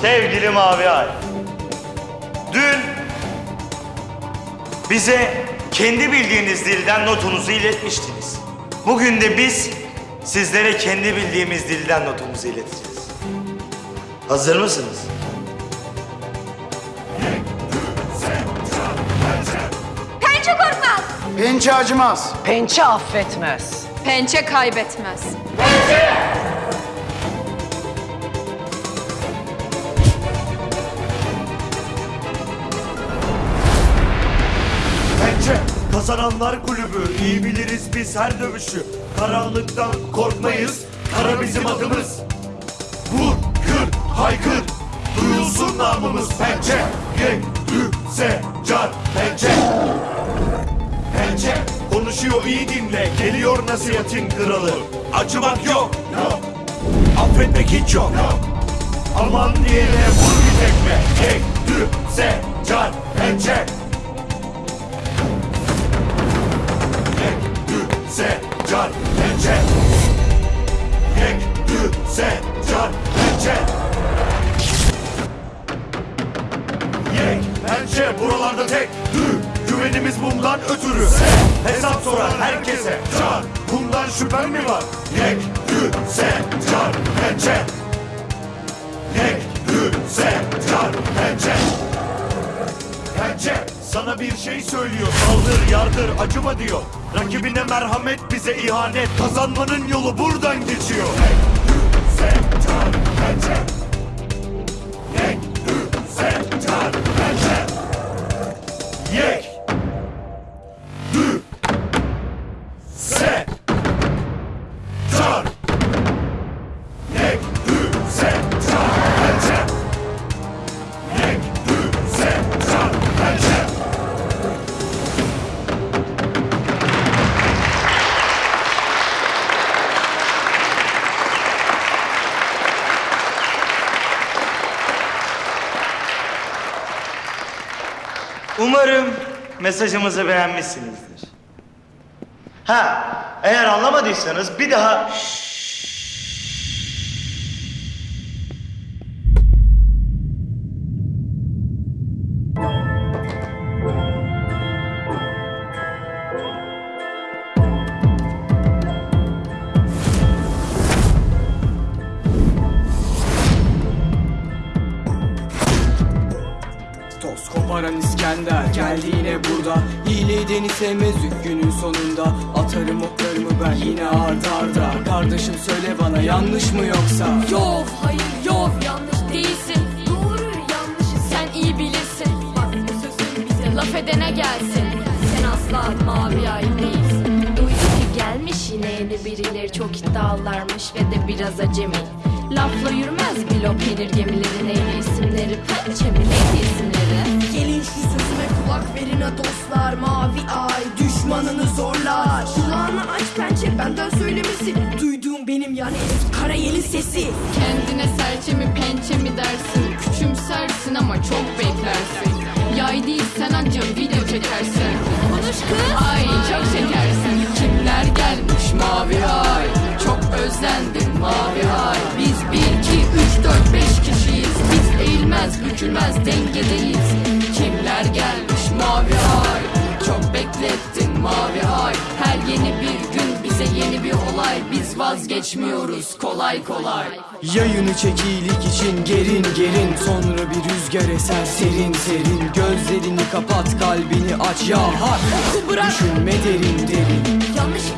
Sevgili Mavi Ay. Dün bize kendi bildiğiniz dilden notunuzu iletmiştiniz. Bugün de biz sizlere kendi bildiğimiz dilden notumuzu ileteceğiz. Hazır mısınız? Pençe korkmaz. Pençe acımaz. Pençe affetmez. Pençe kaybetmez. Bence kazananlar kulübü. iyi biliriz biz her dövüşü. Karanlıktan korkmayız. Kara bizim adımız. Vur, kır, haykır. Duyulsun namımız pençe. Yek, ü, se, car, pençe. Pençe konuşuyor iyi dinle. Geliyor nasihatin kralı. Acımak yok. Yok. Affetmek hiç yok. Yok. Aman diyene vur bir tekme. Bundan ötürü. Hesap sorar herkese. Car, bundan şüphen mi var? Yek, ü, se, car, pençe. Yek, ü, se, car, pençe. Pençe sana bir şey söylüyor Saldır yardır acıma diyor Rakibine merhamet bize ihanet Kazanmanın yolu buradan geçiyor Sen tar pençe Umarım mesajımızı beğenmişsinizdir. Ha, eğer anlamadıysanız bir daha... Toz İskender geldi yine burada. Hile edeni sevmez günün sonunda. Atarım oklarımı ben yine arda arda. Kardeşim söyle bana yanlış mı yoksa? Yov hayır yov yanlış değilsin. Doğru yanlışı sen iyi bilirsin. Bak bu sözün bize laf edene gelsin. Sen asla mavi ay değilsin. Duydum ki gelmiş yine yeni birileri. Çok iddialarmış ve de biraz acemi. Lafla yürümez bilo peynir gemileri neydi isimleri Pençe mi neydi isimleri dostlar Mavi ay düşmanını zorlar. Kulağını aç pençe benden söylemesi. Duyduğum benim yani Karayel'in sesi. Kendine serçe mi pençe mi dersin? Küçümsersin ama çok beklersin. Yay değil sen anca video çekersin. Konuş kız. Ay çok şekersin. Kimler gelmiş mavi ay? Çok özlendim mavi ay. Biz bir iki üç dört beş kişiyiz. Biz eğilmez bükülmez dengedeyiz Beklettin mavi ay. Her yeni bir gün bize yeni bir olay. Biz vazgeçmiyoruz kolay kolay. Yayını çek iyilik için gerin gerin Sonra bir rüzgar eser serin serin. Gözlerini kapat kalbini aç. Ya hak bırak. Düşünme derin derin. Yanlışlıkla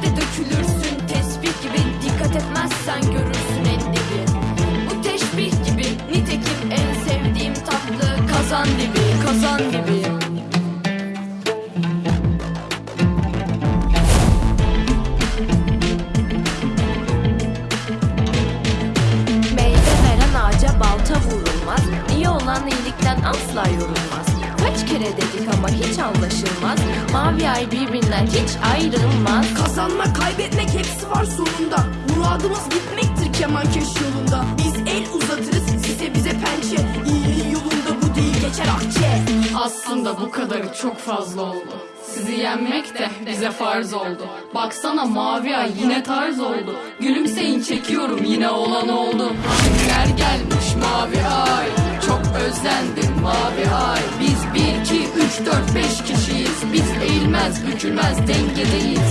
Olan iyilikten asla yorulmaz Kaç kere dedik ama hiç anlaşılmaz Mavi ay birbirinden hiç ayrılmaz Kazanma kaybetmek hepsi var sonunda Muradımız gitmektir kemankeş yolunda Biz el uzatırız size bize pençe İyiliğin yolunda bu değil geçer akçe Aslında bu kadarı çok fazla oldu. Sizi yenmek de bize farz oldu. Baksana mavi ay yine tarz oldu. Gülümseyin çekiyorum yine olan oldu. Kimler gelmiş mavi ay çok özlendim mavi ay. Biz bir iki üç dört beş kişiyiz. Biz eğilmez bükülmez dengedeyiz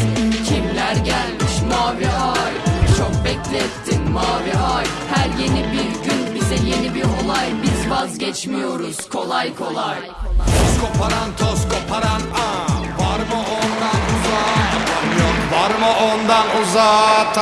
Kimler gelmiş mavi ay? Çok beklettin mavi ay. Her yeni bir gün bize yeni bir olay. Biz vazgeçmiyoruz kolay kolay. Toz koparan toz koparan aa. Var mı ondan uzak? Var mı ondan uzak?